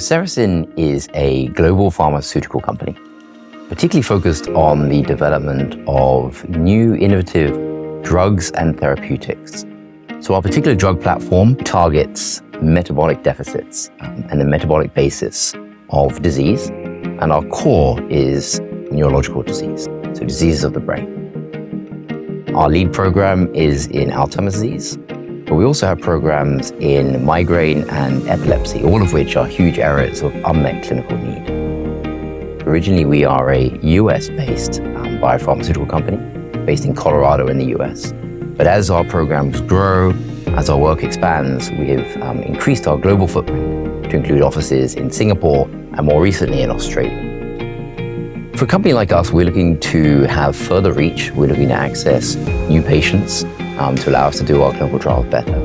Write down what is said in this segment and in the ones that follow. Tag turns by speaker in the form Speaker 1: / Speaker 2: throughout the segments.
Speaker 1: Cerecin is a global pharmaceutical company, particularly focused on the development of new innovative drugs and therapeutics. So our particular drug platform targets metabolic deficits um, and the metabolic basis of disease. And our core is neurological disease, so diseases of the brain. Our lead program is in Alzheimer's disease, but we also have programs in migraine and epilepsy, all of which are huge areas of unmet clinical need. Originally, we are a US-based um, biopharmaceutical company based in Colorado in the US. But as our programs grow, as our work expands, we have um, increased our global footprint to include offices in Singapore and more recently in Australia. For a company like us, we're looking to have further reach. We're looking to access new patients um, to allow us to do our clinical trials better.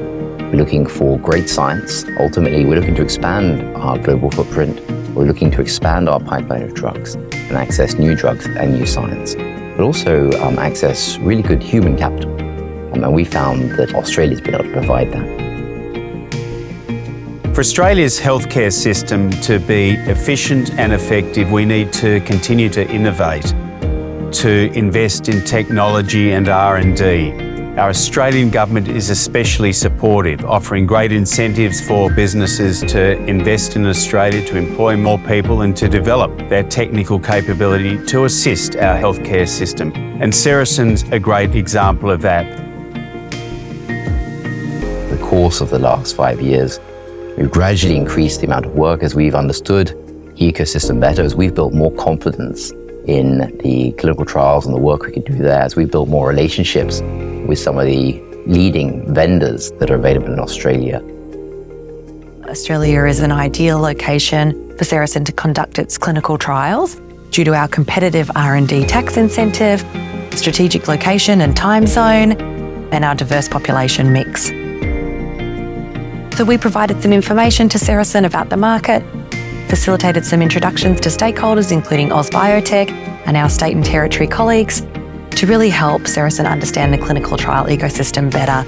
Speaker 1: We're looking for great science. Ultimately, we're looking to expand our global footprint. We're looking to expand our pipeline of drugs and access new drugs and new science, but also um, access really good human capital. Um, and we found that Australia's been able to provide that.
Speaker 2: For Australia's healthcare system to be efficient and effective, we need to continue to innovate, to invest in technology and R&D. Our Australian government is especially supportive, offering great incentives for businesses to invest in Australia, to employ more people and to develop their technical capability to assist our healthcare system. And Cerecin's a great example of that.
Speaker 1: The course of the last five years We've gradually increased the amount of work as we've understood the ecosystem better, as we've built more confidence in the clinical trials and the work we can do there, as we've built more relationships with some of the leading vendors that are available in Australia.
Speaker 3: Australia is an ideal location for Cerecin to conduct its clinical trials due to our competitive R&D tax incentive, strategic location and time zone, and our diverse population mix. So we provided some information to Cerecin about the market, facilitated some introductions to stakeholders, including AusBiotech and our state and territory colleagues, to really help Cerecin understand the clinical trial ecosystem better.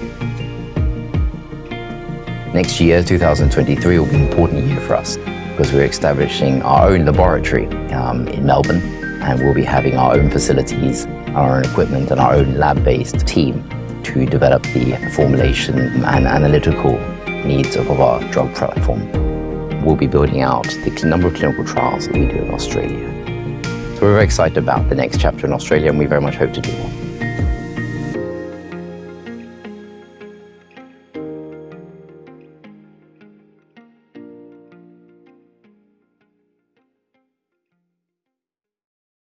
Speaker 1: Next year, 2023, will be an important year for us because we're establishing our own laboratory um, in Melbourne and we'll be having our own facilities, our own equipment and our own lab-based team to develop the formulation and analytical needs of our drug platform. We'll be building out the number of clinical trials that we do in Australia. So we're very excited about the next chapter in Australia and we very much hope to do more.